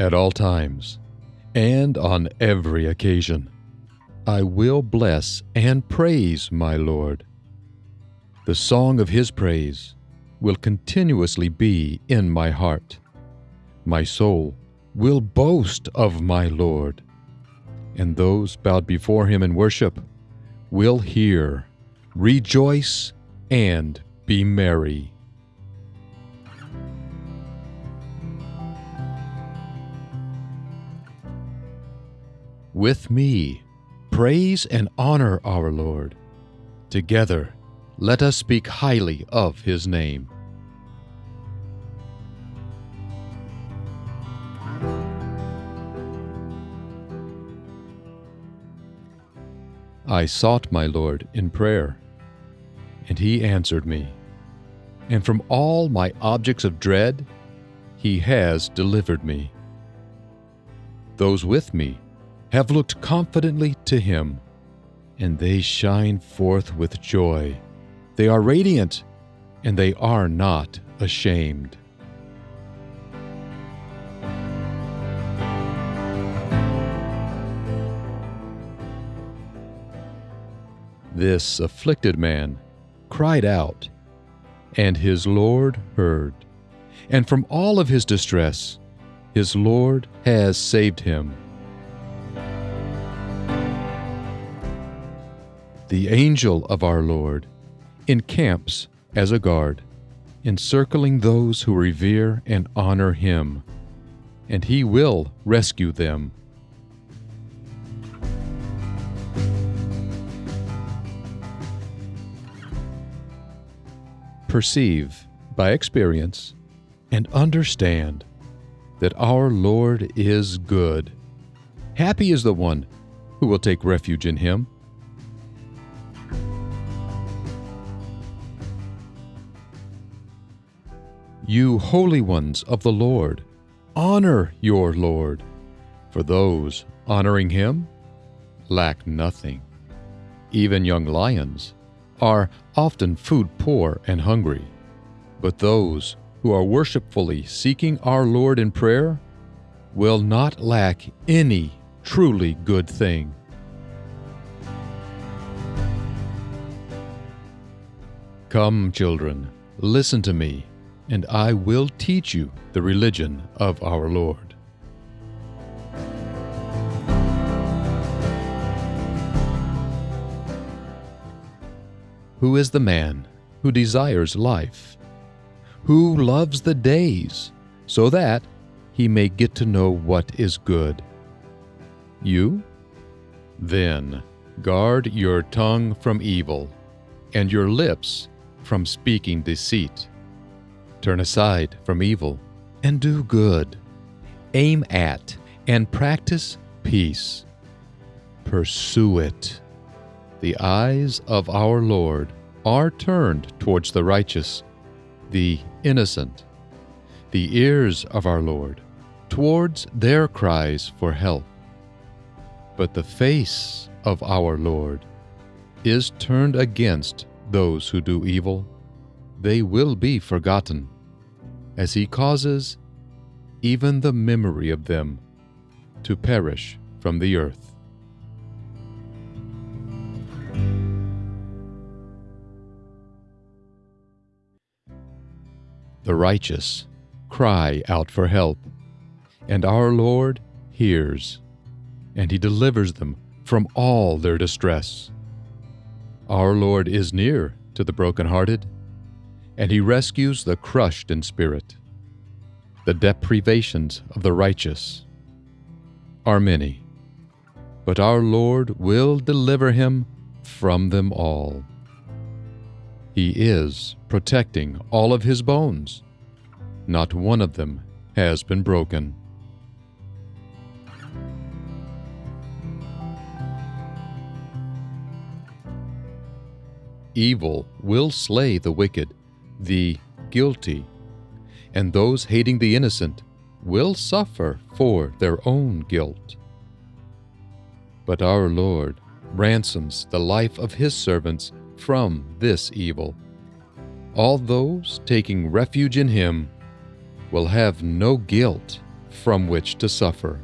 At all times, and on every occasion, I will bless and praise my Lord. The song of his praise will continuously be in my heart. My soul will boast of my Lord, and those bowed before him in worship will hear, rejoice, and be merry. With me, praise and honor our Lord. Together, let us speak highly of his name. I sought my Lord in prayer, and he answered me. And from all my objects of dread, he has delivered me. Those with me have looked confidently to him, and they shine forth with joy. They are radiant, and they are not ashamed. This afflicted man cried out, and his Lord heard. And from all of his distress, his Lord has saved him. The angel of our Lord encamps as a guard, encircling those who revere and honor him, and he will rescue them. Perceive by experience and understand that our Lord is good. Happy is the one who will take refuge in him. You holy ones of the Lord, honor your Lord, for those honoring him lack nothing. Even young lions are often food poor and hungry, but those who are worshipfully seeking our Lord in prayer will not lack any truly good thing. Come, children, listen to me, and I will teach you the religion of our Lord. Who is the man who desires life? Who loves the days so that he may get to know what is good? You? Then guard your tongue from evil and your lips from speaking deceit. Turn aside from evil and do good. Aim at and practice peace. Pursue it. The eyes of our Lord are turned towards the righteous, the innocent. The ears of our Lord towards their cries for help. But the face of our Lord is turned against those who do evil. They will be forgotten, as he causes even the memory of them to perish from the earth. The righteous cry out for help, and our Lord hears, and he delivers them from all their distress. Our Lord is near to the brokenhearted, and he rescues the crushed in spirit. The deprivations of the righteous are many, but our Lord will deliver him from them all. He is protecting all of his bones. Not one of them has been broken. Evil will slay the wicked, the guilty, and those hating the innocent will suffer for their own guilt. But our Lord ransoms the life of his servants from this evil. All those taking refuge in him will have no guilt from which to suffer.